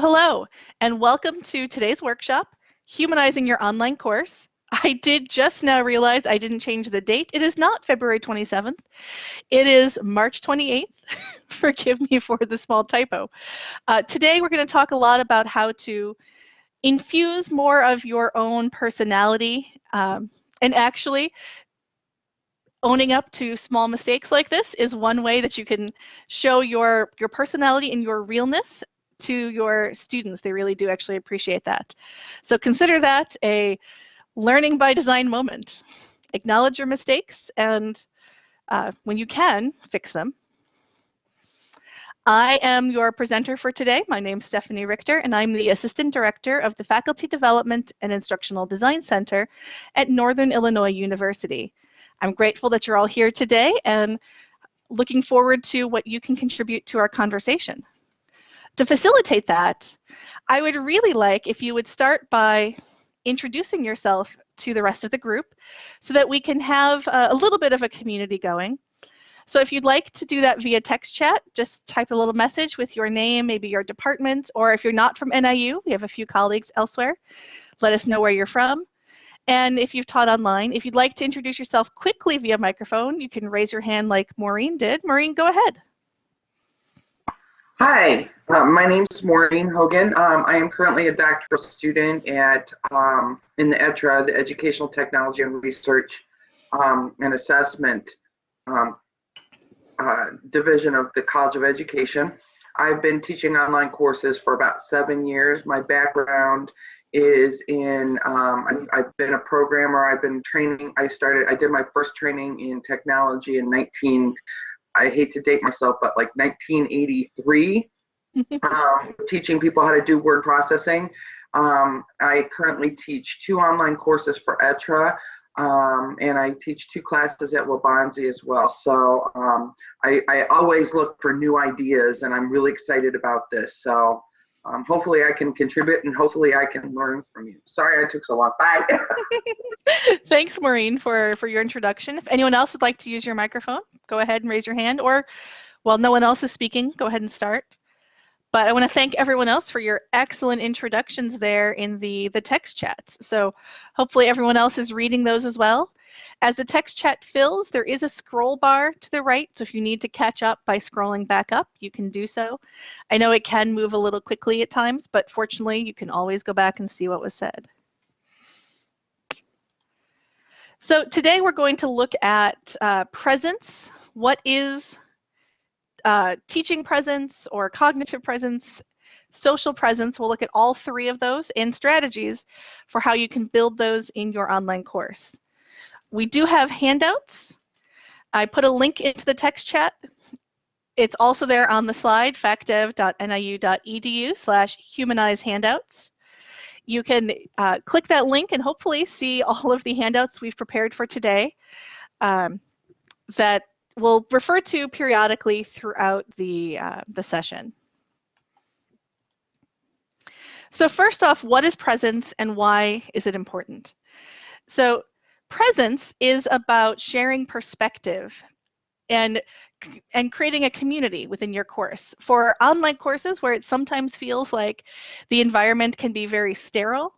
Hello, and welcome to today's workshop, Humanizing Your Online Course. I did just now realize I didn't change the date. It is not February 27th. It is March 28th. Forgive me for the small typo. Uh, today we're going to talk a lot about how to infuse more of your own personality um, and actually owning up to small mistakes like this is one way that you can show your your personality and your realness to your students. They really do actually appreciate that. So consider that a learning by design moment. Acknowledge your mistakes and uh, when you can, fix them. I am your presenter for today. My name is Stephanie Richter, and I'm the Assistant Director of the Faculty Development and Instructional Design Center at Northern Illinois University. I'm grateful that you're all here today and looking forward to what you can contribute to our conversation to facilitate that, I would really like if you would start by introducing yourself to the rest of the group so that we can have a, a little bit of a community going. So if you'd like to do that via text chat, just type a little message with your name, maybe your department, or if you're not from NIU, we have a few colleagues elsewhere, let us know where you're from. And if you've taught online, if you'd like to introduce yourself quickly via microphone, you can raise your hand like Maureen did. Maureen, go ahead. Hi, uh, my name is Maureen Hogan. Um, I am currently a doctoral student at um, in the ETRA, the Educational Technology and Research um, and Assessment um, uh, Division of the College of Education. I've been teaching online courses for about seven years. My background is in, um, I've, I've been a programmer, I've been training, I started, I did my first training in technology in 19, I hate to date myself, but like 1983, um, teaching people how to do word processing. Um, I currently teach two online courses for ETRA, um, and I teach two classes at Waubonsie as well. So um, I, I, always look for new ideas, and I'm really excited about this. So um, hopefully I can contribute, and hopefully I can learn from you. Sorry I took so long. Bye. Thanks, Maureen, for, for your introduction. If anyone else would like to use your microphone, go ahead and raise your hand, or while no one else is speaking, go ahead and start. But I want to thank everyone else for your excellent introductions there in the, the text chats. So hopefully everyone else is reading those as well. As the text chat fills, there is a scroll bar to the right, so if you need to catch up by scrolling back up, you can do so. I know it can move a little quickly at times, but fortunately, you can always go back and see what was said. So today we're going to look at uh, presence. What is uh, teaching presence or cognitive presence, social presence? We'll look at all three of those and strategies for how you can build those in your online course. We do have handouts. I put a link into the text chat. It's also there on the slide, facdev.niu.edu slash humanize handouts you can uh, click that link and hopefully see all of the handouts we've prepared for today um, that we'll refer to periodically throughout the, uh, the session. So first off, what is presence and why is it important? So presence is about sharing perspective and and creating a community within your course. For online courses where it sometimes feels like the environment can be very sterile,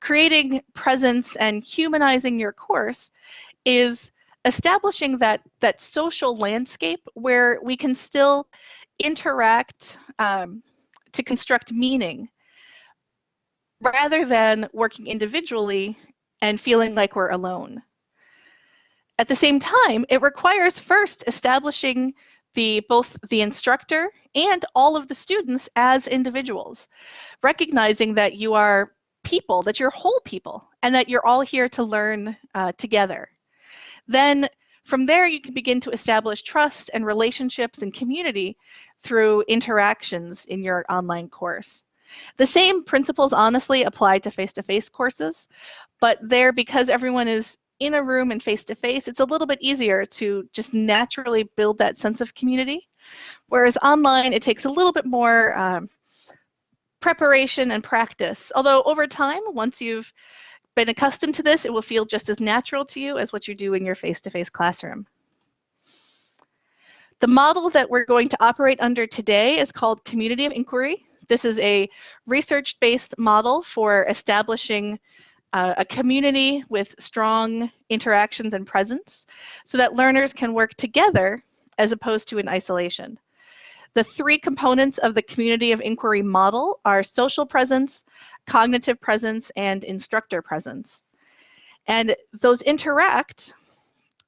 creating presence and humanizing your course is establishing that, that social landscape where we can still interact um, to construct meaning rather than working individually and feeling like we're alone. At the same time, it requires first establishing the both the instructor and all of the students as individuals, recognizing that you are people, that you're whole people, and that you're all here to learn uh, together. Then from there, you can begin to establish trust and relationships and community through interactions in your online course. The same principles honestly apply to face-to-face -face courses, but there, because everyone is in a room and face to face, it's a little bit easier to just naturally build that sense of community. Whereas online, it takes a little bit more um, preparation and practice. Although over time, once you've been accustomed to this, it will feel just as natural to you as what you do in your face-to-face -face classroom. The model that we're going to operate under today is called community of inquiry. This is a research-based model for establishing uh, a community with strong interactions and presence so that learners can work together as opposed to in isolation. The three components of the community of inquiry model are social presence, cognitive presence, and instructor presence. And those interact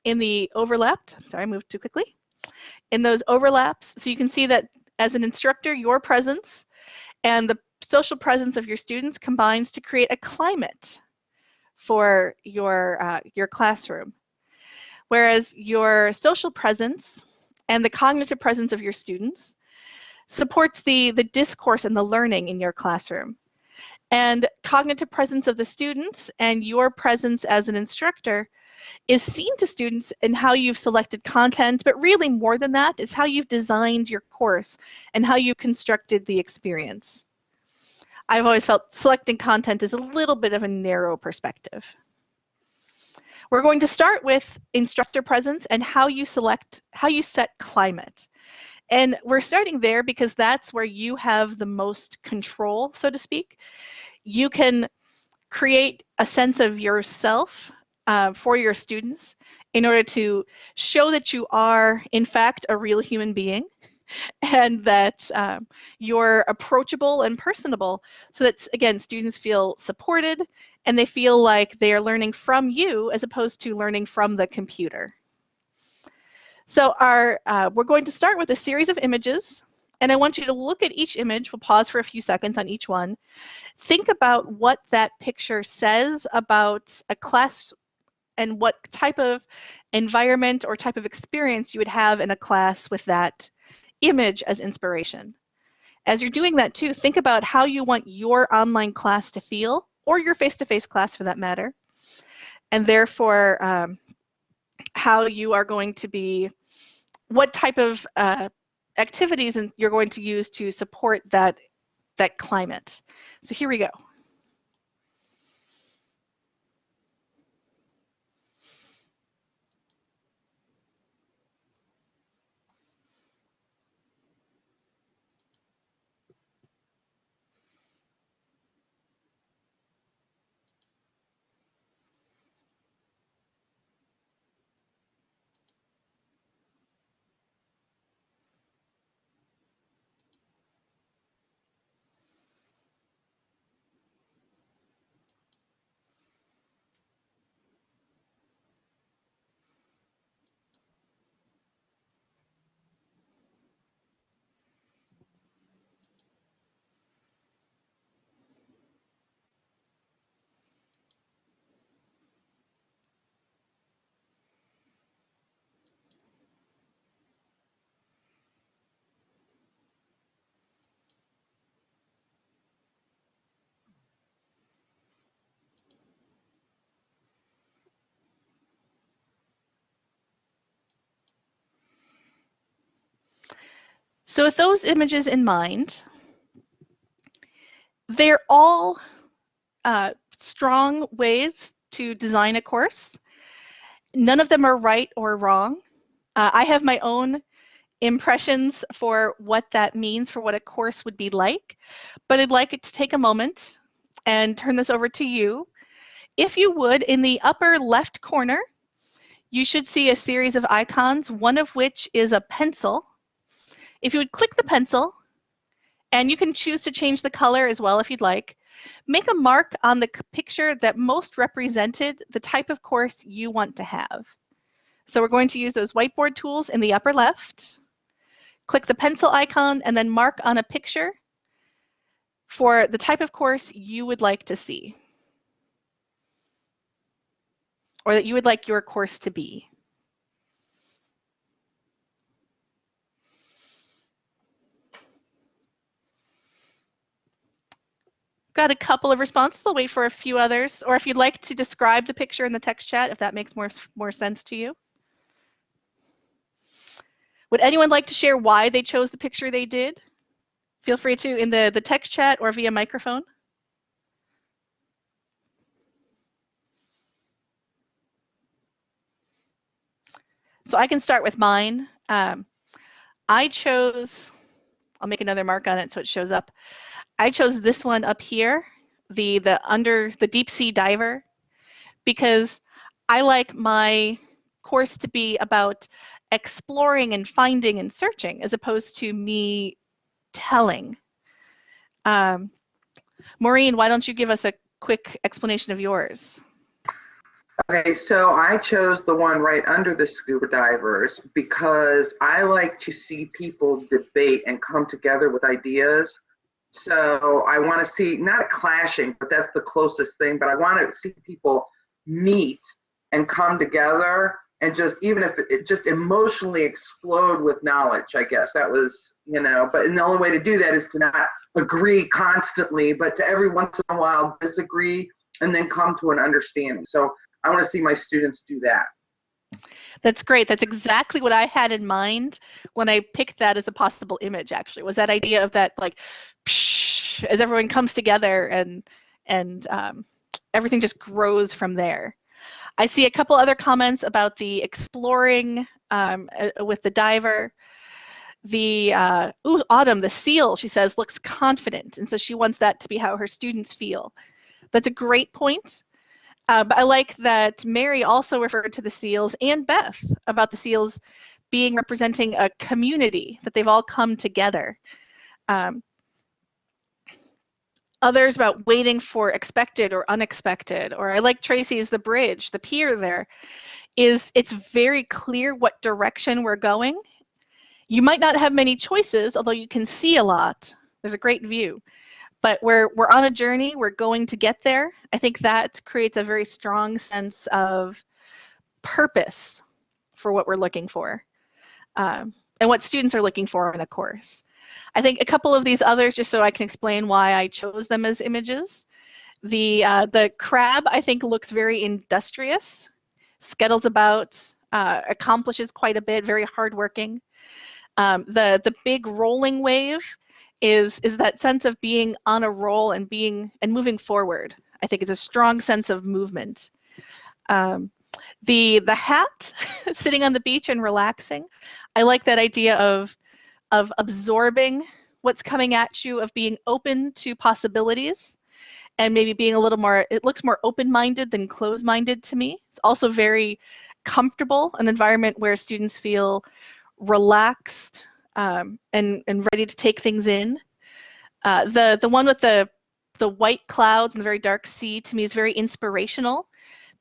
in the overlapped, sorry, I moved too quickly, in those overlaps. So you can see that as an instructor, your presence and the social presence of your students combines to create a climate for your, uh, your classroom. Whereas your social presence and the cognitive presence of your students supports the, the discourse and the learning in your classroom. And cognitive presence of the students and your presence as an instructor is seen to students in how you've selected content, but really more than that is how you've designed your course and how you've constructed the experience. I've always felt selecting content is a little bit of a narrow perspective. We're going to start with instructor presence and how you select, how you set climate. And we're starting there because that's where you have the most control, so to speak. You can create a sense of yourself uh, for your students in order to show that you are, in fact, a real human being and that um, you're approachable and personable so that, again, students feel supported and they feel like they are learning from you as opposed to learning from the computer. So our, uh, we're going to start with a series of images and I want you to look at each image. We'll pause for a few seconds on each one. Think about what that picture says about a class and what type of environment or type of experience you would have in a class with that image as inspiration. As you're doing that too, think about how you want your online class to feel, or your face-to-face -face class for that matter, and therefore um, how you are going to be, what type of uh, activities you're going to use to support that, that climate. So here we go. So with those images in mind, they're all uh, strong ways to design a course. None of them are right or wrong. Uh, I have my own impressions for what that means for what a course would be like, but I'd like it to take a moment and turn this over to you. If you would, in the upper left corner, you should see a series of icons, one of which is a pencil if you would click the pencil, and you can choose to change the color as well if you'd like, make a mark on the picture that most represented the type of course you want to have. So we're going to use those whiteboard tools in the upper left. Click the pencil icon and then mark on a picture for the type of course you would like to see or that you would like your course to be. Got a couple of responses. I'll wait for a few others. Or if you'd like to describe the picture in the text chat, if that makes more, more sense to you. Would anyone like to share why they chose the picture they did? Feel free to in the, the text chat or via microphone. So I can start with mine. Um, I chose I'll make another mark on it so it shows up. I chose this one up here, the the under the deep sea diver, because I like my course to be about exploring and finding and searching as opposed to me telling. Um, Maureen, why don't you give us a quick explanation of yours? Okay, so I chose the one right under the scuba divers because I like to see people debate and come together with ideas. So I want to see not a clashing, but that's the closest thing. But I want to see people meet and come together and just even if it, just emotionally explode with knowledge. I guess that was you know. But the only way to do that is to not agree constantly, but to every once in a while disagree and then come to an understanding. So I want to see my students do that. That's great. That's exactly what I had in mind when I picked that as a possible image. Actually, was that idea of that like, psh, as everyone comes together and and um, everything just grows from there. I see a couple other comments about the exploring um, with the diver. The uh, ooh, Autumn, the seal, she says, looks confident, and so she wants that to be how her students feel. That's a great point. Uh, but I like that Mary also referred to the seals and Beth about the seals being representing a community, that they've all come together. Um, others about waiting for expected or unexpected, or I like Tracy's the bridge, the pier there, is it's very clear what direction we're going. You might not have many choices, although you can see a lot. There's a great view but we're we're on a journey. We're going to get there. I think that creates a very strong sense of purpose for what we're looking for um, and what students are looking for in a course. I think a couple of these others just so i can explain why i chose them as images. The uh, the crab i think looks very industrious scuttles about uh, accomplishes quite a bit very hardworking. Um, the the big rolling wave is is that sense of being on a roll and being and moving forward. I think it's a strong sense of movement. Um, the the hat sitting on the beach and relaxing. I like that idea of of absorbing what's coming at you, of being open to possibilities, and maybe being a little more. It looks more open-minded than closed-minded to me. It's also very comfortable, an environment where students feel relaxed, um, and and ready to take things in. Uh, the the one with the the white clouds and the very dark sea to me is very inspirational.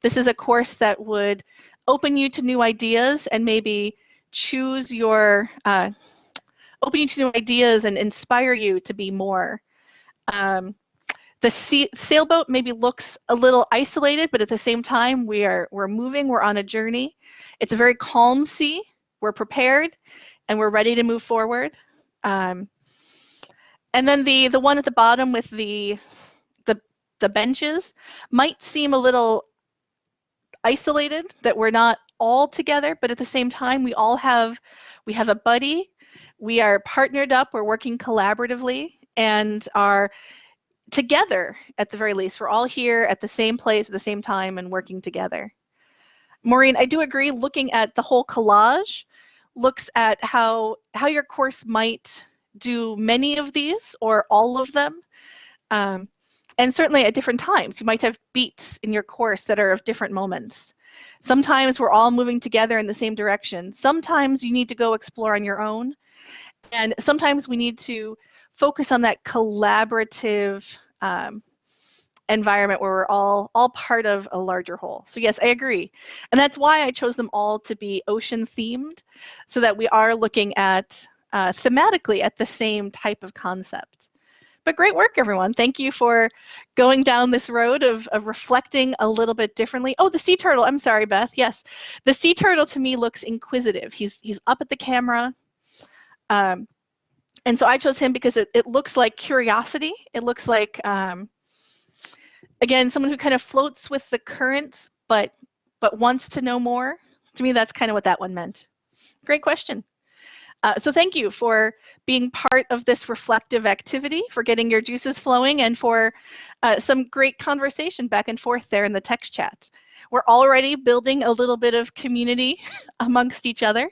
This is a course that would open you to new ideas and maybe choose your uh, open you to new ideas and inspire you to be more. Um, the sea, sailboat maybe looks a little isolated, but at the same time we are we're moving, we're on a journey. It's a very calm sea. We're prepared, and we're ready to move forward. Um, and then the the one at the bottom with the the the benches might seem a little isolated that we're not all together, but at the same time we all have we have a buddy, we are partnered up, we're working collaboratively and are together at the very least. We're all here at the same place at the same time and working together. Maureen, I do agree looking at the whole collage looks at how how your course might do many of these or all of them. Um, and certainly at different times, you might have beats in your course that are of different moments. Sometimes we're all moving together in the same direction. Sometimes you need to go explore on your own. And sometimes we need to focus on that collaborative um, environment where we're all all part of a larger whole. So yes, I agree. And that's why I chose them all to be ocean themed so that we are looking at uh, thematically at the same type of concept. But great work, everyone. Thank you for going down this road of, of reflecting a little bit differently. Oh, the sea turtle. I'm sorry, Beth. Yes, the sea turtle to me looks inquisitive. He's he's up at the camera. Um, and so I chose him because it, it looks like curiosity. It looks like um, again, someone who kind of floats with the currents, but but wants to know more. To me, that's kind of what that one meant. Great question. Uh, so thank you for being part of this reflective activity, for getting your juices flowing, and for uh, some great conversation back and forth there in the text chat. We're already building a little bit of community amongst each other.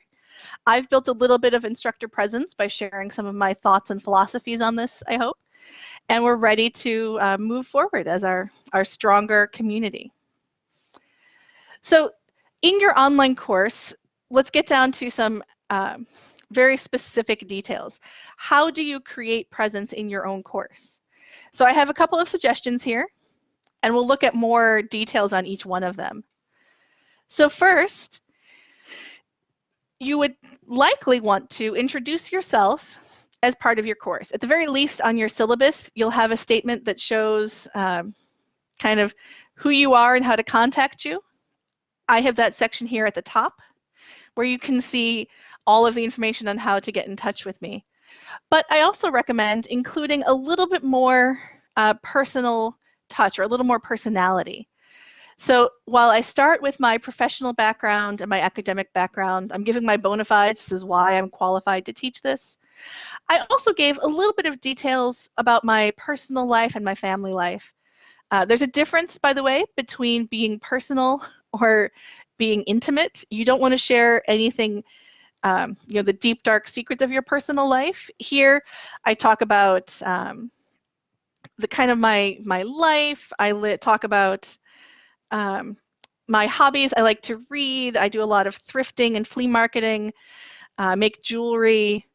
I've built a little bit of instructor presence by sharing some of my thoughts and philosophies on this, I hope. And we're ready to uh, move forward as our, our stronger community. So in your online course, let's get down to some um, very specific details. How do you create presence in your own course? So I have a couple of suggestions here, and we'll look at more details on each one of them. So first, you would likely want to introduce yourself as part of your course. At the very least on your syllabus, you'll have a statement that shows um, kind of who you are and how to contact you. I have that section here at the top where you can see all of the information on how to get in touch with me. But I also recommend including a little bit more uh, personal touch or a little more personality. So while I start with my professional background and my academic background, I'm giving my bona fides, this is why I'm qualified to teach this. I also gave a little bit of details about my personal life and my family life. Uh, there's a difference, by the way, between being personal or being intimate. You don't want to share anything, um, you know, the deep, dark secrets of your personal life. Here, I talk about um, the kind of my my life. I talk about um, my hobbies. I like to read. I do a lot of thrifting and flea marketing, uh, make jewelry.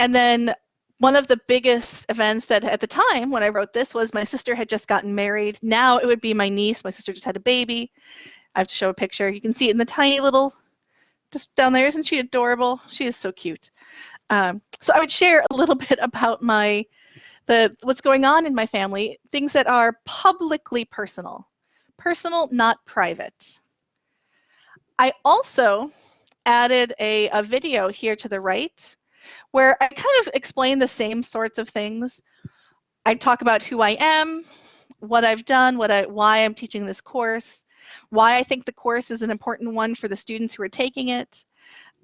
And then one of the biggest events that at the time when I wrote this was my sister had just gotten married. Now it would be my niece. My sister just had a baby. I have to show a picture. You can see it in the tiny little, just down there. Isn't she adorable? She is so cute. Um, so I would share a little bit about my, the what's going on in my family, things that are publicly personal. Personal, not private. I also added a, a video here to the right where I kind of explain the same sorts of things. I talk about who I am, what I've done, what I, why I'm teaching this course, why I think the course is an important one for the students who are taking it,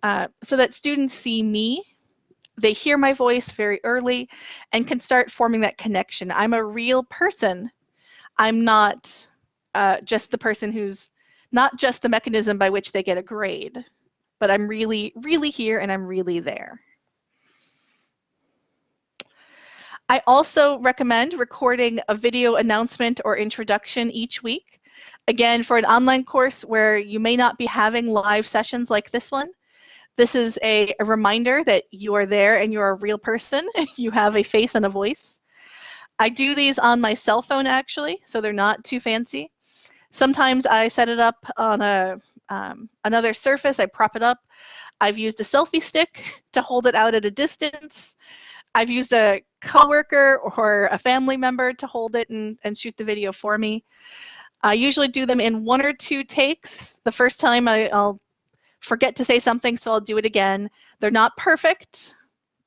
uh, so that students see me, they hear my voice very early, and can start forming that connection. I'm a real person. I'm not uh, just the person who's not just the mechanism by which they get a grade, but I'm really, really here and I'm really there. I also recommend recording a video announcement or introduction each week. Again, for an online course where you may not be having live sessions like this one, this is a, a reminder that you are there and you're a real person. you have a face and a voice. I do these on my cell phone actually, so they're not too fancy. Sometimes I set it up on a um, another surface, I prop it up. I've used a selfie stick to hold it out at a distance. I've used a coworker or a family member to hold it and, and shoot the video for me. I usually do them in one or two takes. The first time I, will forget to say something, so I'll do it again. They're not perfect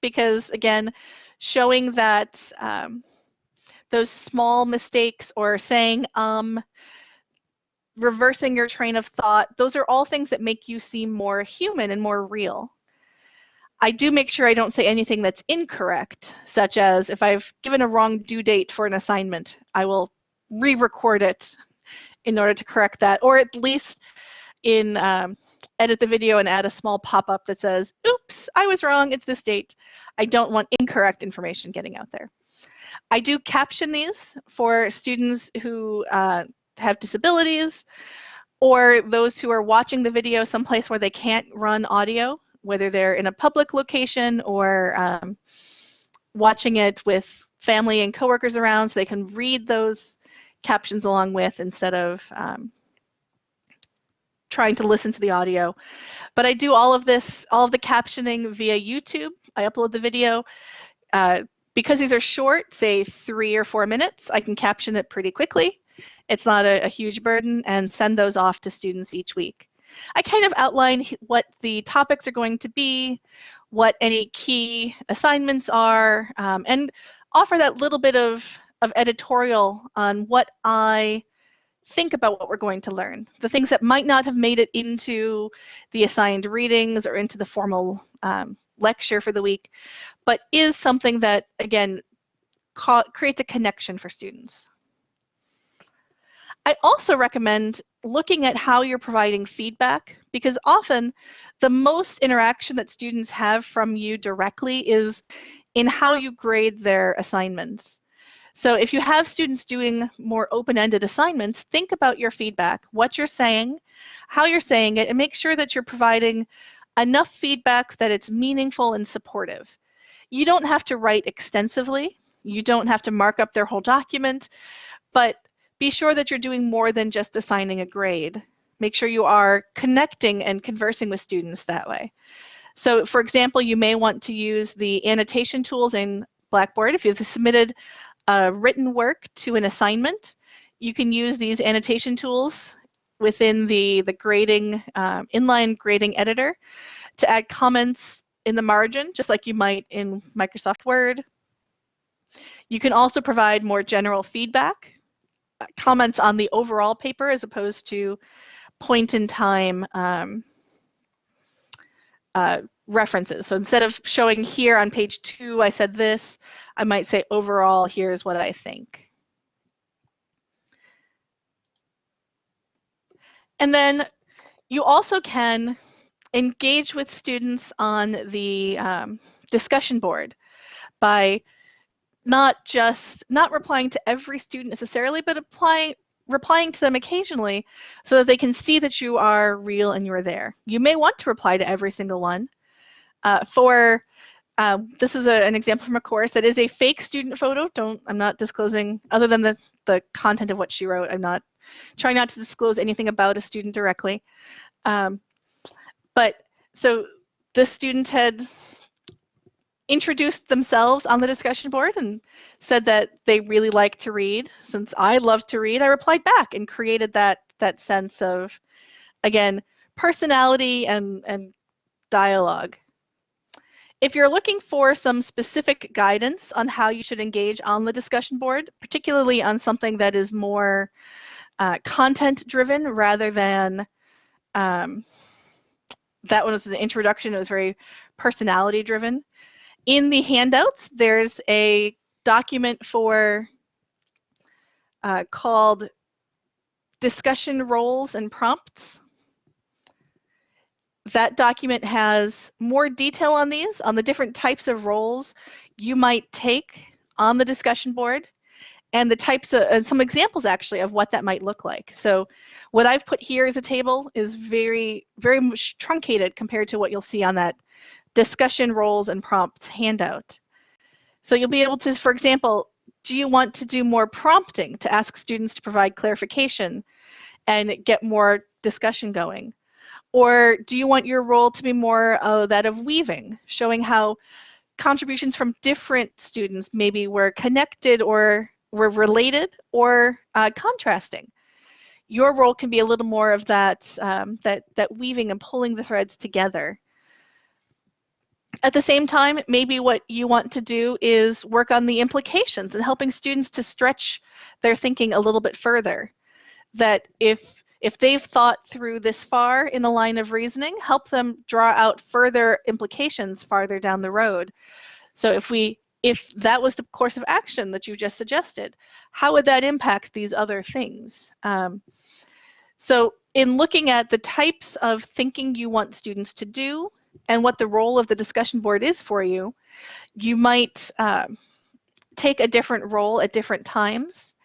because, again, showing that um, those small mistakes or saying um, reversing your train of thought, those are all things that make you seem more human and more real. I do make sure I don't say anything that's incorrect, such as if I've given a wrong due date for an assignment, I will re-record it in order to correct that, or at least in um, edit the video and add a small pop-up that says, oops, I was wrong, it's this date. I don't want incorrect information getting out there. I do caption these for students who uh, have disabilities or those who are watching the video someplace where they can't run audio whether they're in a public location or um, watching it with family and coworkers around so they can read those captions along with instead of um, trying to listen to the audio. But I do all of this, all of the captioning via YouTube. I upload the video. Uh, because these are short, say three or four minutes, I can caption it pretty quickly. It's not a, a huge burden and send those off to students each week. I kind of outline what the topics are going to be, what any key assignments are, um, and offer that little bit of, of editorial on what I think about what we're going to learn. The things that might not have made it into the assigned readings or into the formal um, lecture for the week, but is something that, again, creates a connection for students. I also recommend looking at how you're providing feedback because often the most interaction that students have from you directly is in how you grade their assignments. So if you have students doing more open-ended assignments, think about your feedback, what you're saying, how you're saying it, and make sure that you're providing enough feedback that it's meaningful and supportive. You don't have to write extensively. You don't have to mark up their whole document, but be sure that you're doing more than just assigning a grade. Make sure you are connecting and conversing with students that way. So for example, you may want to use the annotation tools in Blackboard. If you've submitted written work to an assignment, you can use these annotation tools within the, the grading, um, inline grading editor to add comments in the margin, just like you might in Microsoft Word. You can also provide more general feedback, comments on the overall paper as opposed to point in time um, uh, references. So instead of showing here on page two, I said this, I might say overall, here's what I think. And then you also can engage with students on the um, discussion board by not just not replying to every student necessarily, but applying replying to them occasionally so that they can see that you are real and you're there. You may want to reply to every single one. Uh, for uh, this is a, an example from a course that is a fake student photo. Don't I'm not disclosing other than the the content of what she wrote. I'm not trying not to disclose anything about a student directly. Um, but so the student had introduced themselves on the discussion board and said that they really like to read. Since I love to read, I replied back and created that that sense of, again, personality and, and dialogue. If you're looking for some specific guidance on how you should engage on the discussion board, particularly on something that is more uh, content driven rather than um, that one was the introduction, it was very personality driven. In the handouts, there's a document for uh, called discussion roles and prompts. That document has more detail on these, on the different types of roles you might take on the discussion board and the types of uh, some examples actually of what that might look like. So what I've put here as a table is very, very much truncated compared to what you'll see on that discussion roles and prompts handout. So you'll be able to, for example, do you want to do more prompting to ask students to provide clarification and get more discussion going? Or do you want your role to be more uh, that of weaving, showing how contributions from different students maybe were connected or were related or uh, contrasting? Your role can be a little more of that, um, that, that weaving and pulling the threads together. At the same time, maybe what you want to do is work on the implications and helping students to stretch their thinking a little bit further. That if if they've thought through this far in the line of reasoning, help them draw out further implications farther down the road. So if we if that was the course of action that you just suggested, how would that impact these other things? Um, so in looking at the types of thinking you want students to do and what the role of the discussion board is for you, you might um, take a different role at different times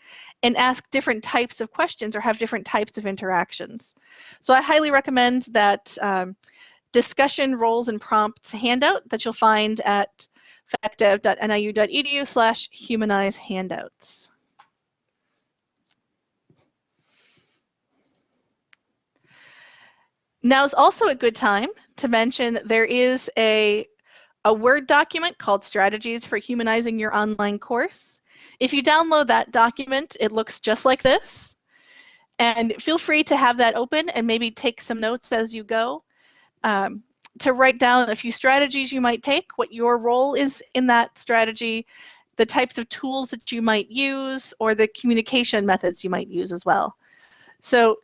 and ask different types of questions or have different types of interactions. So I highly recommend that um, discussion roles and prompts handout that you'll find at facdev.niu.edu slash humanize handouts. Now is also a good time to mention there is a, a Word document called Strategies for Humanizing Your Online Course. If you download that document, it looks just like this. And feel free to have that open and maybe take some notes as you go um, to write down a few strategies you might take, what your role is in that strategy, the types of tools that you might use, or the communication methods you might use as well. So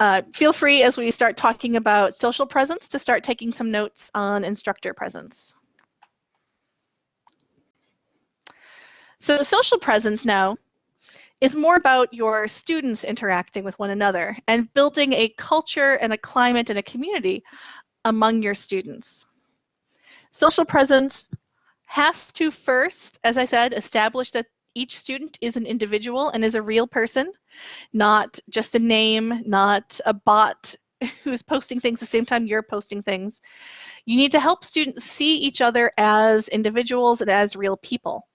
uh, feel free as we start talking about social presence to start taking some notes on instructor presence. So social presence now is more about your students interacting with one another and building a culture and a climate and a community among your students. Social presence has to first, as I said, establish that each student is an individual and is a real person, not just a name, not a bot who's posting things the same time you're posting things. You need to help students see each other as individuals and as real people.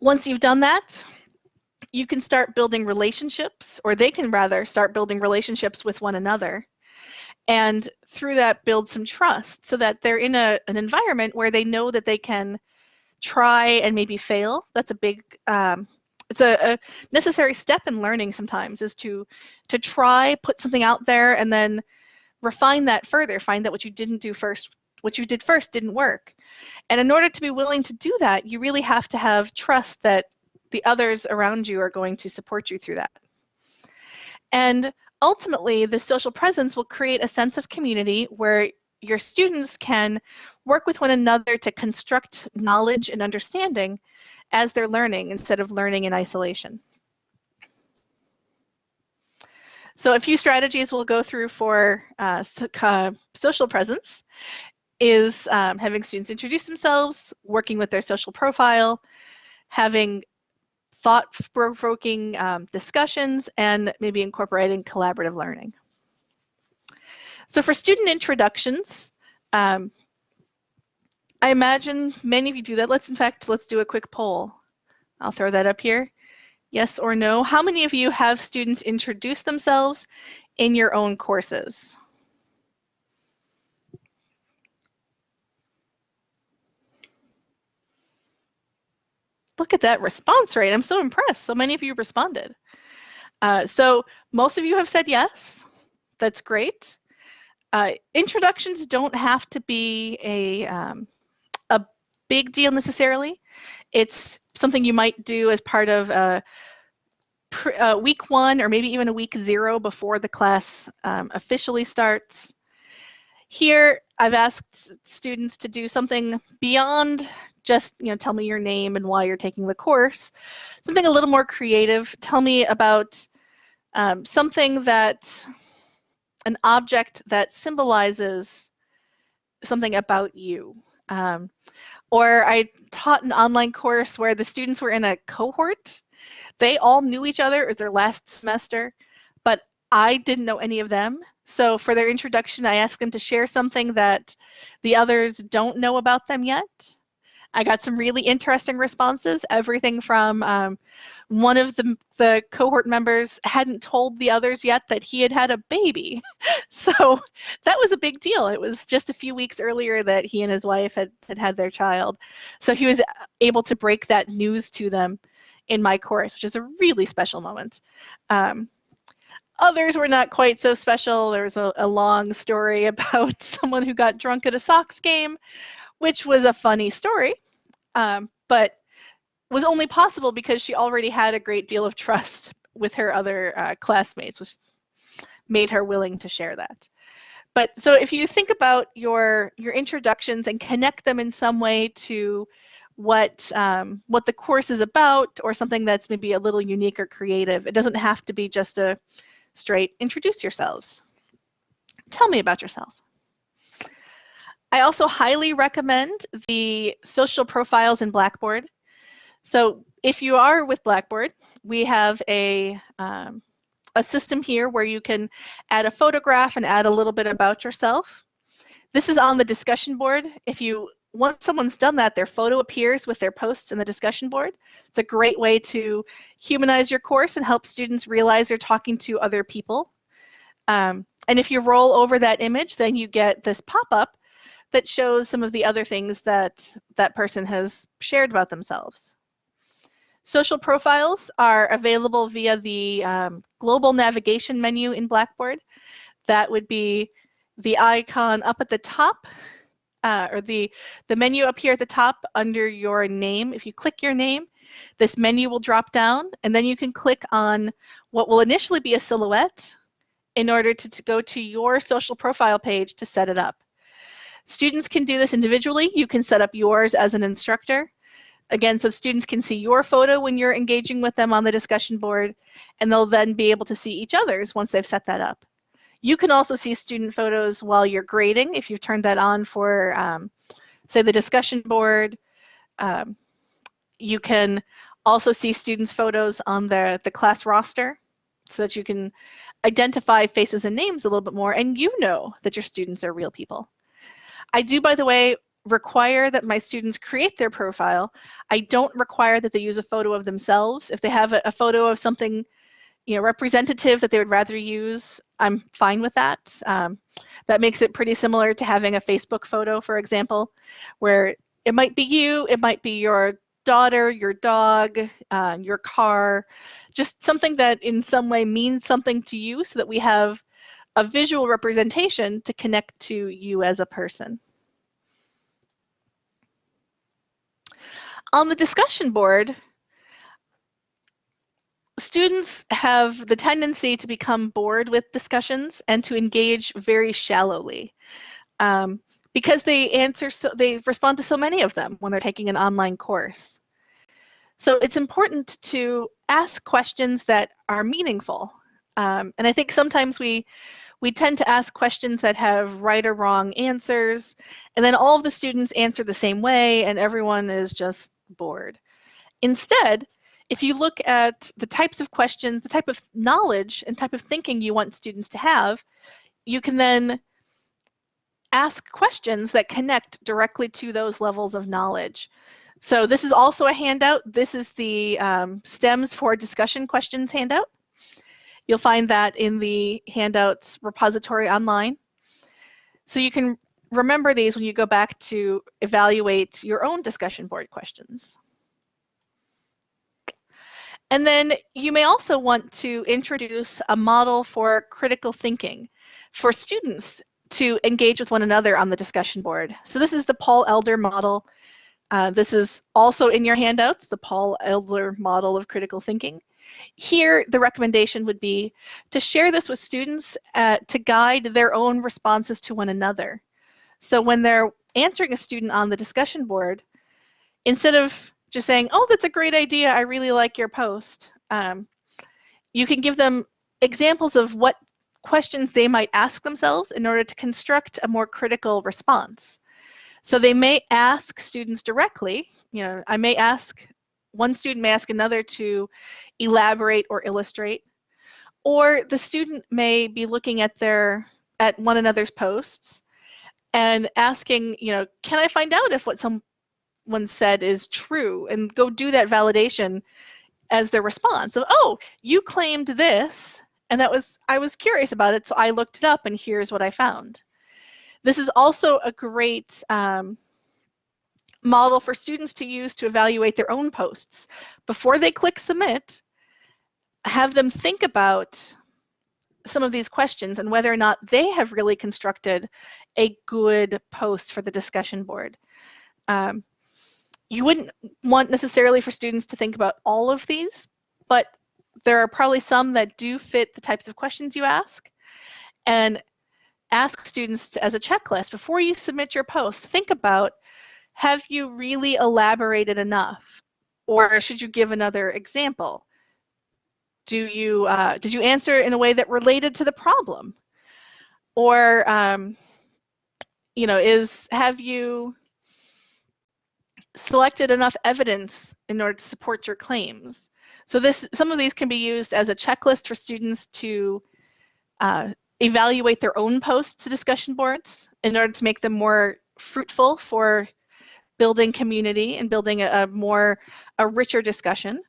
Once you've done that, you can start building relationships, or they can rather start building relationships with one another. And through that, build some trust so that they're in a, an environment where they know that they can try and maybe fail. That's a big, um, it's a, a necessary step in learning sometimes is to to try, put something out there, and then refine that further. Find that what you didn't do first, what you did first didn't work. And in order to be willing to do that, you really have to have trust that the others around you are going to support you through that. And ultimately, the social presence will create a sense of community where your students can work with one another to construct knowledge and understanding as they're learning instead of learning in isolation. So a few strategies we'll go through for uh, social presence is um, having students introduce themselves, working with their social profile, having thought-provoking um, discussions, and maybe incorporating collaborative learning. So for student introductions, um, I imagine many of you do that. Let's, in fact, let's do a quick poll. I'll throw that up here. Yes or no? How many of you have students introduce themselves in your own courses? Look at that response rate. I'm so impressed. So many of you responded. Uh, so most of you have said yes. That's great. Uh, introductions don't have to be a, um, a big deal necessarily. It's something you might do as part of a, a week one or maybe even a week zero before the class um, officially starts. Here, I've asked students to do something beyond just you know tell me your name and why you're taking the course something a little more creative tell me about um, something that an object that symbolizes something about you. Um, or i taught an online course where the students were in a cohort. They all knew each other. It was their last semester but i didn't know any of them. So for their introduction i asked them to share something that the others don't know about them yet I got some really interesting responses. Everything from um, one of the, the cohort members hadn't told the others yet that he had had a baby. so that was a big deal. It was just a few weeks earlier that he and his wife had, had had their child. So he was able to break that news to them in my course, which is a really special moment. Um, others were not quite so special. There was a, a long story about someone who got drunk at a Sox game, which was a funny story um, but was only possible because she already had a great deal of trust with her other uh, classmates, which made her willing to share that. But so if you think about your your introductions and connect them in some way to what um, what the course is about or something that's maybe a little unique or creative, it doesn't have to be just a straight introduce yourselves. Tell me about yourself. I also highly recommend the social profiles in Blackboard. So if you are with Blackboard, we have a, um, a system here where you can add a photograph and add a little bit about yourself. This is on the discussion board. If you once someone's done that, their photo appears with their posts in the discussion board. It's a great way to humanize your course and help students realize they're talking to other people. Um, and if you roll over that image, then you get this pop-up that shows some of the other things that that person has shared about themselves. Social profiles are available via the um, global navigation menu in Blackboard. That would be the icon up at the top, uh, or the, the menu up here at the top under your name. If you click your name, this menu will drop down, and then you can click on what will initially be a silhouette in order to, to go to your social profile page to set it up. Students can do this individually. You can set up yours as an instructor. Again, so students can see your photo when you're engaging with them on the discussion board, and they'll then be able to see each other's once they've set that up. You can also see student photos while you're grading if you've turned that on for, um, say, the discussion board. Um, you can also see students' photos on the, the class roster so that you can identify faces and names a little bit more and you know that your students are real people. I do, by the way, require that my students create their profile. I don't require that they use a photo of themselves. If they have a, a photo of something you know, representative that they would rather use, I'm fine with that. Um, that makes it pretty similar to having a Facebook photo, for example, where it might be you, it might be your daughter, your dog, uh, your car, just something that in some way means something to you so that we have a visual representation to connect to you as a person. On the discussion board, students have the tendency to become bored with discussions and to engage very shallowly um, because they answer so they respond to so many of them when they're taking an online course. So it's important to ask questions that are meaningful. Um, and I think sometimes we we tend to ask questions that have right or wrong answers, and then all of the students answer the same way, and everyone is just bored. Instead, if you look at the types of questions, the type of knowledge and type of thinking you want students to have, you can then ask questions that connect directly to those levels of knowledge. So this is also a handout. This is the um, STEMS for discussion questions handout. You'll find that in the handouts repository online. So you can remember these when you go back to evaluate your own discussion board questions. And then you may also want to introduce a model for critical thinking for students to engage with one another on the discussion board. So this is the Paul Elder model. Uh, this is also in your handouts, the Paul Elder model of critical thinking. Here, the recommendation would be to share this with students uh, to guide their own responses to one another. So when they're answering a student on the discussion board, instead of just saying, oh, that's a great idea. I really like your post. Um, you can give them examples of what questions they might ask themselves in order to construct a more critical response. So they may ask students directly, you know, I may ask, one student may ask another to elaborate or illustrate, or the student may be looking at their, at one another's posts and asking, you know, can I find out if what someone said is true? and go do that validation as their response of oh you claimed this and that was i was curious about it so i looked it up and here's what i found. This is also a great um, model for students to use to evaluate their own posts before they click submit have them think about some of these questions and whether or not they have really constructed a good post for the discussion board um, you wouldn't want necessarily for students to think about all of these, but there are probably some that do fit the types of questions you ask. And ask students to, as a checklist before you submit your post, think about have you really elaborated enough? Or should you give another example? Do you, uh, did you answer in a way that related to the problem? Or, um, you know, is, have you, selected enough evidence in order to support your claims. So this, some of these can be used as a checklist for students to uh, evaluate their own posts to discussion boards in order to make them more fruitful for building community and building a, a more, a richer discussion.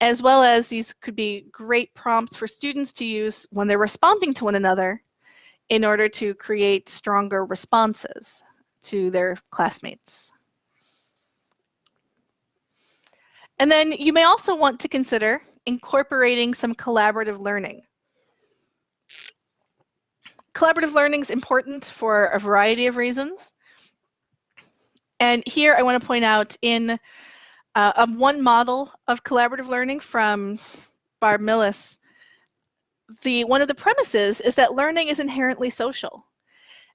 As well as these could be great prompts for students to use when they're responding to one another in order to create stronger responses to their classmates. And then you may also want to consider incorporating some collaborative learning. Collaborative learning is important for a variety of reasons. And here I want to point out in uh, um, one model of collaborative learning from Barb Millis, the one of the premises is that learning is inherently social.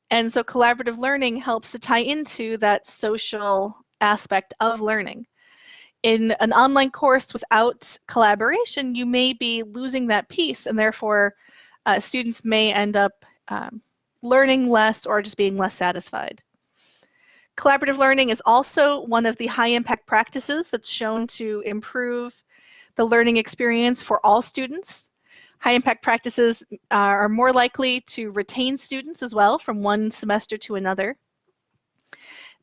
And so collaborative learning helps to tie into that social aspect of learning. in an online course without collaboration, you may be losing that piece and therefore uh, students may end up um, learning less or just being less satisfied. Collaborative learning is also one of the high impact practices that's shown to improve the learning experience for all students. High impact practices uh, are more likely to retain students as well from one semester to another.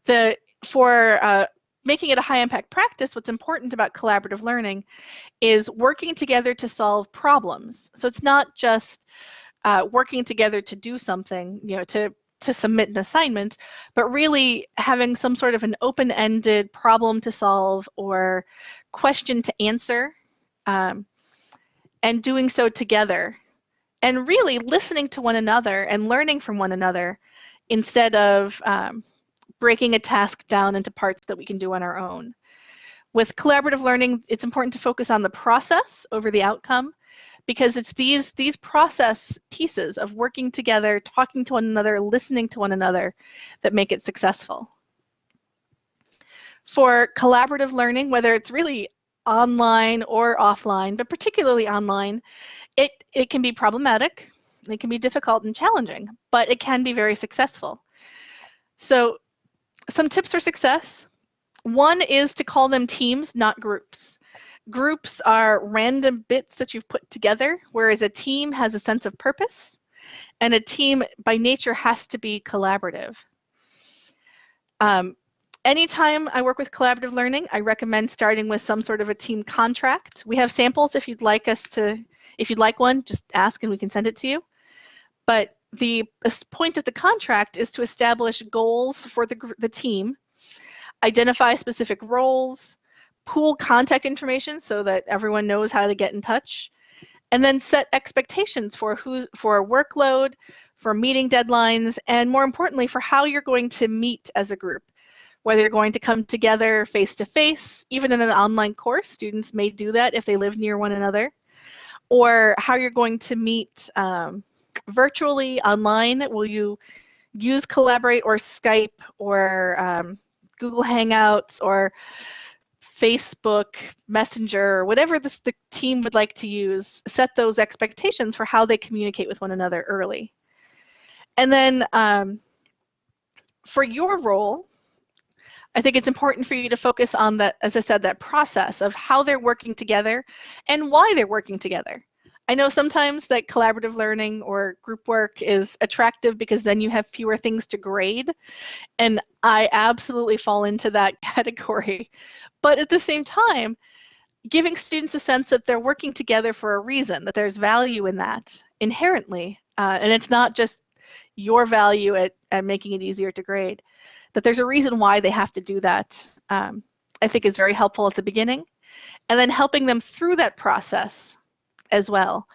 The, for uh, making it a high impact practice, what's important about collaborative learning is working together to solve problems. So it's not just uh, working together to do something, you know, to to submit an assignment, but really having some sort of an open-ended problem to solve or question to answer, um, and doing so together, and really listening to one another and learning from one another instead of um, breaking a task down into parts that we can do on our own. With collaborative learning, it's important to focus on the process over the outcome because it's these these process pieces of working together, talking to one another, listening to one another that make it successful. For collaborative learning, whether it's really online or offline, but particularly online, it, it can be problematic, it can be difficult and challenging, but it can be very successful. So some tips for success. One is to call them teams, not groups. Groups are random bits that you've put together, whereas a team has a sense of purpose, and a team by nature has to be collaborative. Um, anytime I work with collaborative learning, I recommend starting with some sort of a team contract. We have samples if you'd like us to, if you'd like one, just ask and we can send it to you. But the point of the contract is to establish goals for the, the team, identify specific roles, pool contact information so that everyone knows how to get in touch, and then set expectations for who's for workload, for meeting deadlines, and more importantly, for how you're going to meet as a group. Whether you're going to come together face to face, even in an online course, students may do that if they live near one another, or how you're going to meet um, virtually online? Will you use Collaborate or Skype or um, Google Hangouts or Facebook Messenger whatever this, the team would like to use? Set those expectations for how they communicate with one another early. And then um, for your role, I think it's important for you to focus on that, as I said, that process of how they're working together and why they're working together. I know sometimes that collaborative learning or group work is attractive because then you have fewer things to grade. And I absolutely fall into that category. But at the same time, giving students a sense that they're working together for a reason, that there's value in that inherently. Uh, and it's not just your value at, at making it easier to grade, that there's a reason why they have to do that, um, I think is very helpful at the beginning. And then helping them through that process as well.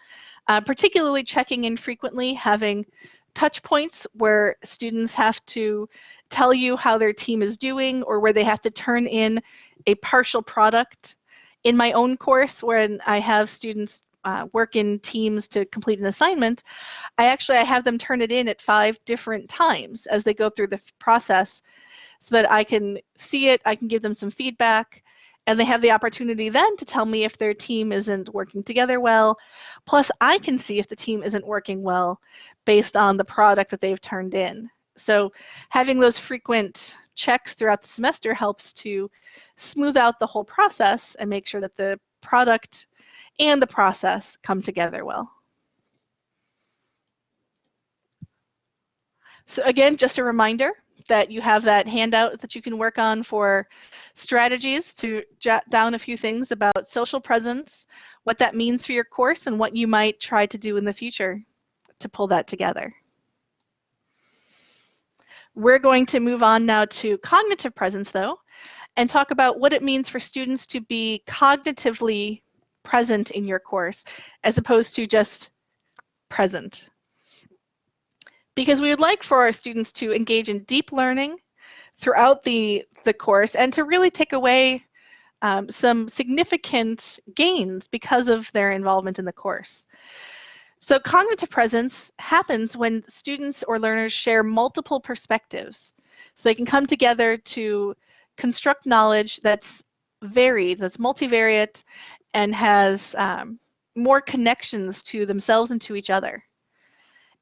Uh, particularly checking in frequently, having touch points where students have to tell you how their team is doing or where they have to turn in a partial product. In my own course, when I have students uh, work in teams to complete an assignment, I actually I have them turn it in at five different times as they go through the process so that I can see it, I can give them some feedback, and they have the opportunity then to tell me if their team isn't working together well. Plus, I can see if the team isn't working well based on the product that they've turned in. So having those frequent checks throughout the semester helps to smooth out the whole process and make sure that the product and the process come together well. So again, just a reminder, that you have that handout that you can work on for strategies to jot down a few things about social presence, what that means for your course, and what you might try to do in the future to pull that together. We're going to move on now to cognitive presence, though, and talk about what it means for students to be cognitively present in your course, as opposed to just present because we would like for our students to engage in deep learning throughout the, the course and to really take away um, some significant gains because of their involvement in the course. So cognitive presence happens when students or learners share multiple perspectives. So they can come together to construct knowledge that's varied, that's multivariate, and has um, more connections to themselves and to each other.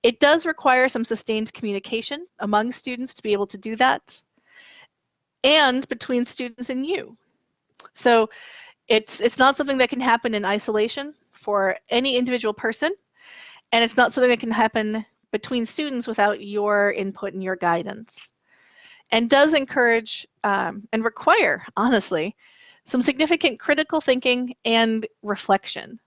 It does require some sustained communication among students to be able to do that, and between students and you. So it's, it's not something that can happen in isolation for any individual person, and it's not something that can happen between students without your input and your guidance. And does encourage um, and require, honestly, some significant critical thinking and reflection.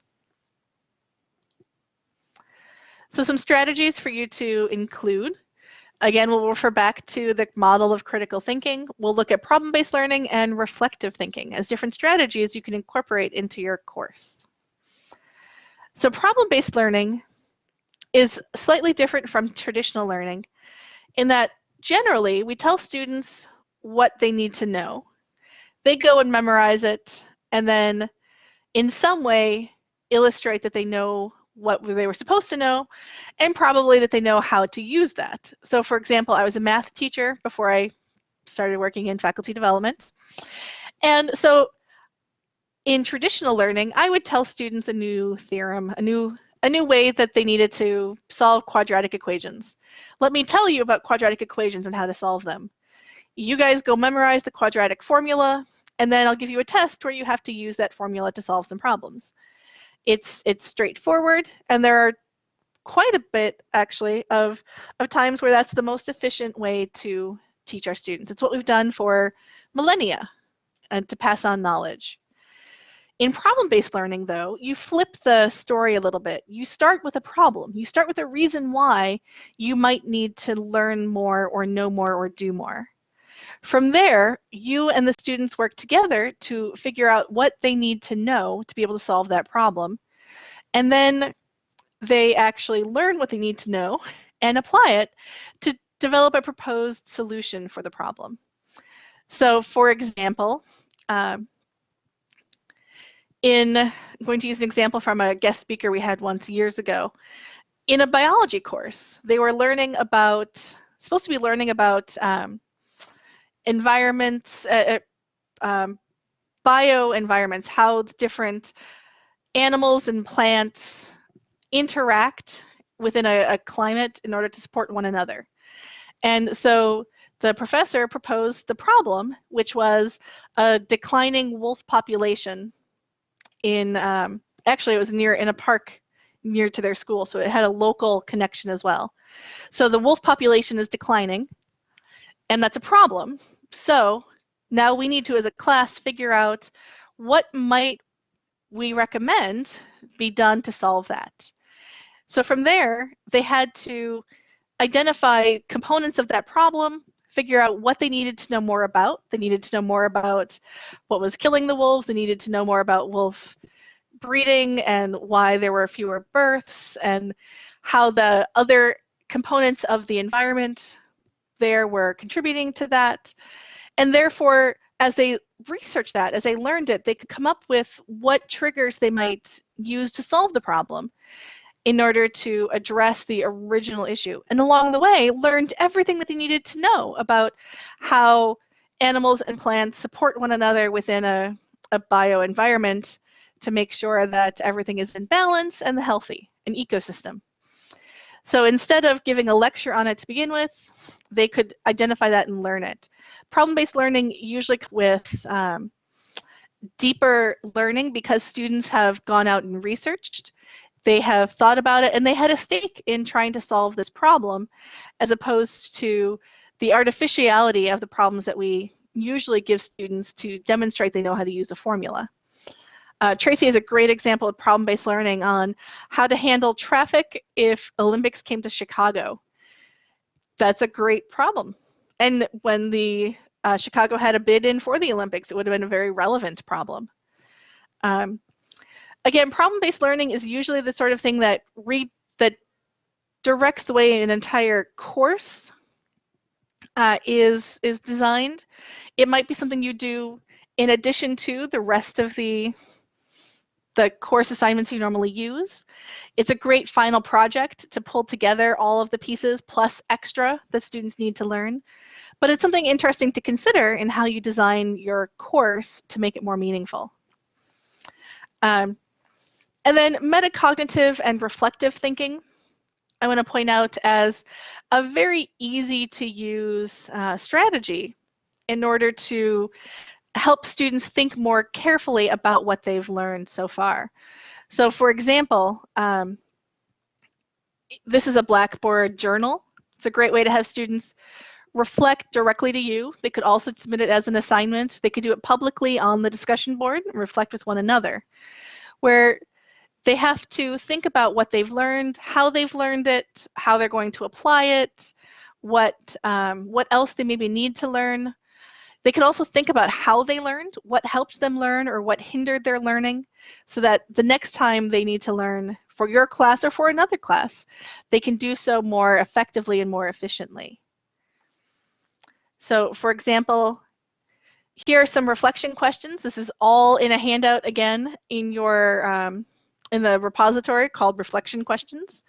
So some strategies for you to include. Again, we'll refer back to the model of critical thinking. We'll look at problem-based learning and reflective thinking as different strategies you can incorporate into your course. So problem-based learning is slightly different from traditional learning in that generally we tell students what they need to know. They go and memorize it and then in some way illustrate that they know what they were supposed to know and probably that they know how to use that. So for example, I was a math teacher before I started working in faculty development. And so in traditional learning, I would tell students a new theorem, a new a new way that they needed to solve quadratic equations. Let me tell you about quadratic equations and how to solve them. You guys go memorize the quadratic formula, and then I'll give you a test where you have to use that formula to solve some problems. It's, it's straightforward, and there are quite a bit, actually, of, of times where that's the most efficient way to teach our students. It's what we've done for millennia and to pass on knowledge. In problem-based learning, though, you flip the story a little bit. You start with a problem. You start with a reason why you might need to learn more or know more or do more. From there, you and the students work together to figure out what they need to know to be able to solve that problem. And then they actually learn what they need to know and apply it to develop a proposed solution for the problem. So for example, um, in, I'm going to use an example from a guest speaker we had once years ago. In a biology course, they were learning about, supposed to be learning about um, environments, uh, uh um, bioenvironments, how different animals and plants interact within a, a, climate in order to support one another. And so the professor proposed the problem, which was a declining wolf population in, um, actually it was near in a park near to their school, so it had a local connection as well. So the wolf population is declining, and that's a problem so now we need to, as a class, figure out what might we recommend be done to solve that. So from there, they had to identify components of that problem, figure out what they needed to know more about. They needed to know more about what was killing the wolves. They needed to know more about wolf breeding and why there were fewer births and how the other components of the environment there were contributing to that. And therefore, as they researched that, as they learned it, they could come up with what triggers they might use to solve the problem in order to address the original issue. And along the way, learned everything that they needed to know about how animals and plants support one another within a, a bioenvironment to make sure that everything is in balance and the healthy, an ecosystem. So instead of giving a lecture on it to begin with, they could identify that and learn it. Problem-based learning usually with um, deeper learning because students have gone out and researched, they have thought about it, and they had a stake in trying to solve this problem as opposed to the artificiality of the problems that we usually give students to demonstrate they know how to use a formula. Uh, Tracy is a great example of problem-based learning on how to handle traffic if Olympics came to Chicago that's a great problem. And when the uh, Chicago had a bid in for the Olympics, it would have been a very relevant problem. Um, again, problem-based learning is usually the sort of thing that re that directs the way an entire course uh, is is designed. It might be something you do in addition to the rest of the the course assignments you normally use. It's a great final project to pull together all of the pieces plus extra that students need to learn. but it's something interesting to consider in how you design your course to make it more meaningful. Um, and then metacognitive and reflective thinking, I want to point out as a very easy to use uh, strategy in order to help students think more carefully about what they've learned so far. So for example, um, this is a Blackboard journal. It's a great way to have students reflect directly to you. They could also submit it as an assignment. They could do it publicly on the discussion board and reflect with one another, where they have to think about what they've learned, how they've learned it, how they're going to apply it, what, um, what else they maybe need to learn, they could also think about how they learned, what helped them learn or what hindered their learning, so that the next time they need to learn for your class or for another class, they can do so more effectively and more efficiently. So for example, here are some reflection questions. This is all in a handout again in your um, in the repository called reflection questions.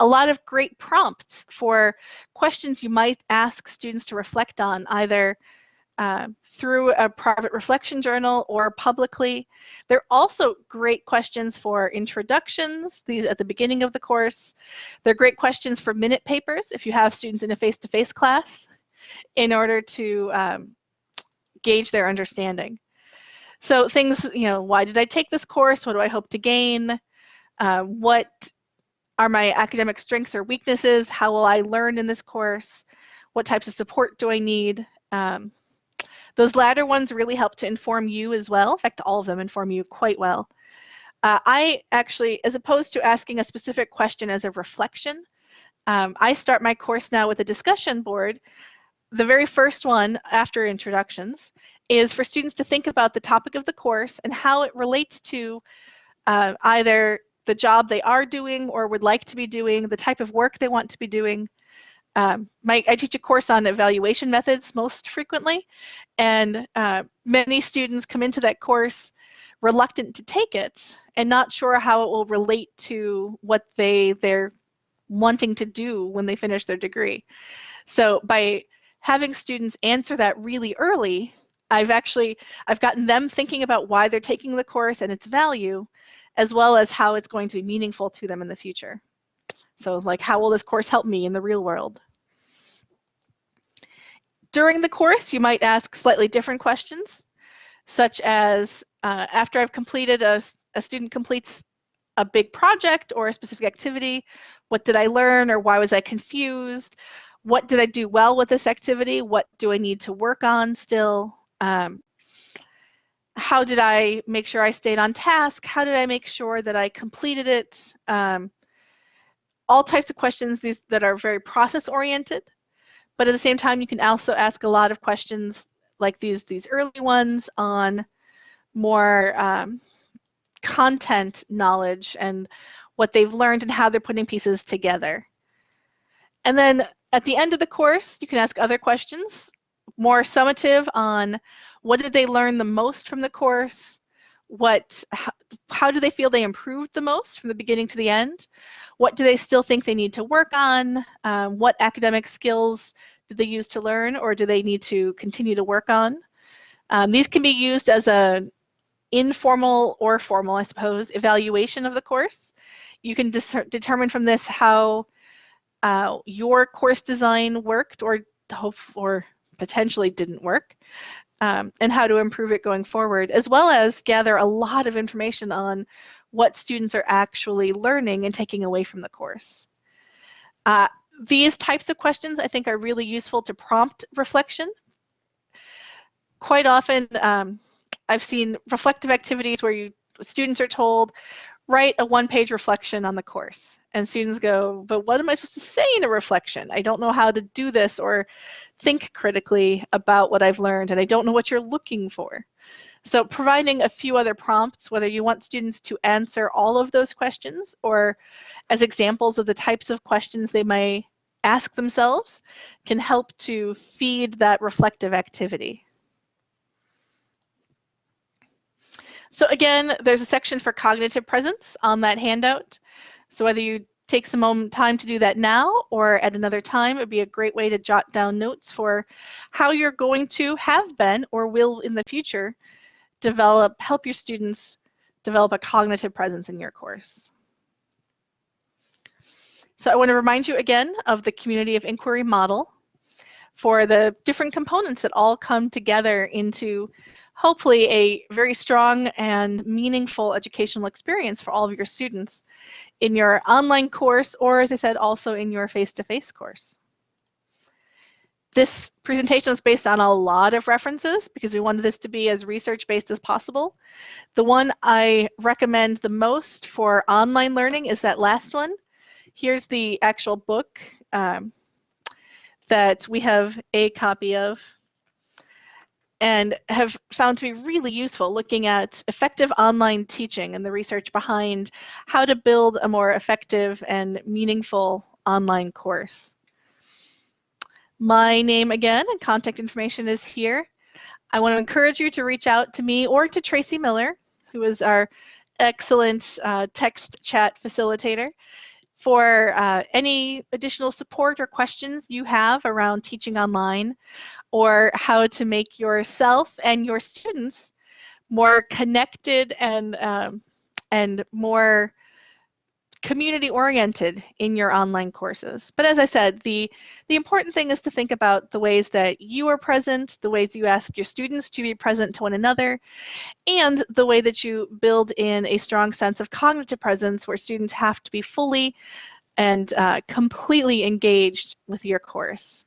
A lot of great prompts for questions you might ask students to reflect on either uh, through a private reflection journal or publicly. They're also great questions for introductions, these at the beginning of the course. They're great questions for minute papers if you have students in a face-to-face -face class in order to um, gauge their understanding. So things, you know, why did I take this course? What do I hope to gain? Uh, what are my academic strengths or weaknesses? How will I learn in this course? What types of support do I need? Um, those latter ones really help to inform you as well. In fact, all of them inform you quite well. Uh, I actually, as opposed to asking a specific question as a reflection, um, I start my course now with a discussion board. The very first one after introductions is for students to think about the topic of the course and how it relates to uh, either the job they are doing or would like to be doing, the type of work they want to be doing, um, my, I teach a course on evaluation methods most frequently, and uh, many students come into that course reluctant to take it and not sure how it will relate to what they they're wanting to do when they finish their degree. So by having students answer that really early, I've actually I've gotten them thinking about why they're taking the course and its value, as well as how it's going to be meaningful to them in the future. So like, how will this course help me in the real world? During the course, you might ask slightly different questions, such as uh, after I've completed a, a student completes a big project or a specific activity, what did I learn or why was I confused? What did I do well with this activity? What do I need to work on still? Um, how did I make sure I stayed on task? How did I make sure that I completed it? Um, all types of questions these, that are very process oriented, but at the same time, you can also ask a lot of questions like these, these early ones on more um, content knowledge and what they've learned and how they're putting pieces together. And then at the end of the course, you can ask other questions, more summative on what did they learn the most from the course, what how, do they feel they improved the most from the beginning to the end, what do they still think they need to work on? Um, what academic skills did they use to learn or do they need to continue to work on? Um, these can be used as a informal or formal, I suppose, evaluation of the course. You can determine from this how uh, your course design worked or hope or potentially didn't work um, and how to improve it going forward, as well as gather a lot of information on what students are actually learning and taking away from the course. Uh, these types of questions I think are really useful to prompt reflection. Quite often um, I've seen reflective activities where you students are told write a one-page reflection on the course. And students go but what am I supposed to say in a reflection? I don't know how to do this or think critically about what I've learned and I don't know what you're looking for. So providing a few other prompts, whether you want students to answer all of those questions or as examples of the types of questions they may ask themselves, can help to feed that reflective activity. So again, there's a section for cognitive presence on that handout. So whether you take some moment, time to do that now or at another time. It would be a great way to jot down notes for how you're going to have been or will in the future develop, help your students develop a cognitive presence in your course. So I want to remind you again of the community of inquiry model for the different components that all come together into hopefully a very strong and meaningful educational experience for all of your students in your online course or as I said also in your face-to-face -face course. This presentation is based on a lot of references because we wanted this to be as research-based as possible. The one I recommend the most for online learning is that last one. Here's the actual book um, that we have a copy of and have found to be really useful looking at effective online teaching and the research behind how to build a more effective and meaningful online course. My name again and contact information is here. I want to encourage you to reach out to me or to Tracy Miller, who is our excellent uh, text chat facilitator for uh, any additional support or questions you have around teaching online or how to make yourself and your students more connected and um, and more community oriented in your online courses. But as I said, the, the important thing is to think about the ways that you are present, the ways you ask your students to be present to one another, and the way that you build in a strong sense of cognitive presence where students have to be fully and uh, completely engaged with your course.